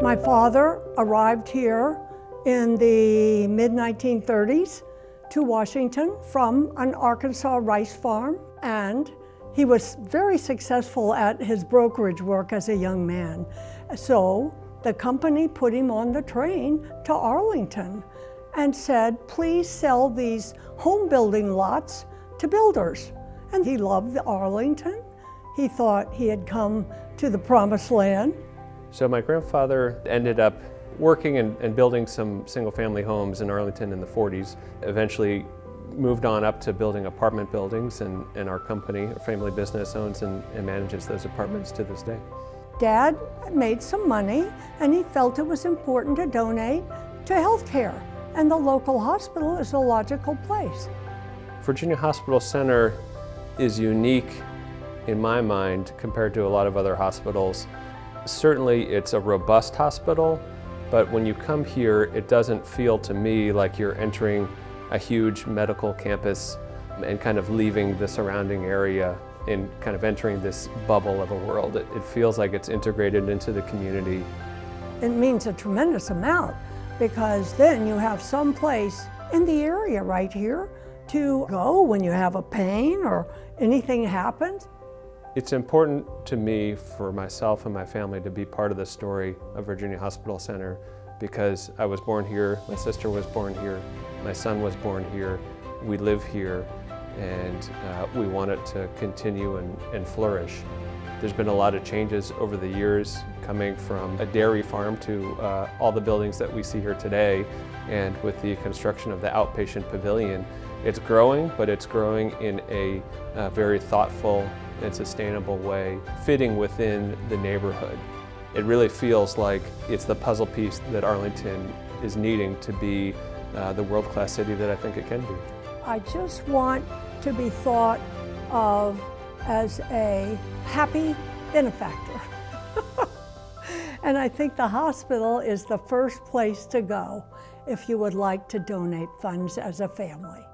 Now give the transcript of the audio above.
My father arrived here in the mid-1930s to Washington from an Arkansas rice farm and he was very successful at his brokerage work as a young man. So the company put him on the train to Arlington and said, please sell these home building lots to builders. And he loved Arlington. He thought he had come to the promised land. So my grandfather ended up working and, and building some single family homes in Arlington in the 40s. Eventually moved on up to building apartment buildings and, and our company, our family business, owns and, and manages those apartments to this day. Dad made some money and he felt it was important to donate to healthcare and the local hospital is a logical place. Virginia Hospital Center is unique in my mind compared to a lot of other hospitals. Certainly it's a robust hospital, but when you come here, it doesn't feel to me like you're entering a huge medical campus and kind of leaving the surrounding area and kind of entering this bubble of a world. It, it feels like it's integrated into the community. It means a tremendous amount because then you have some place in the area right here to go when you have a pain or anything happens. It's important to me, for myself and my family, to be part of the story of Virginia Hospital Center because I was born here, my sister was born here, my son was born here, we live here, and uh, we want it to continue and, and flourish. There's been a lot of changes over the years coming from a dairy farm to uh, all the buildings that we see here today and with the construction of the outpatient pavilion. It's growing, but it's growing in a, a very thoughtful and sustainable way, fitting within the neighborhood. It really feels like it's the puzzle piece that Arlington is needing to be uh, the world-class city that I think it can be. I just want to be thought of as a happy benefactor. and I think the hospital is the first place to go if you would like to donate funds as a family.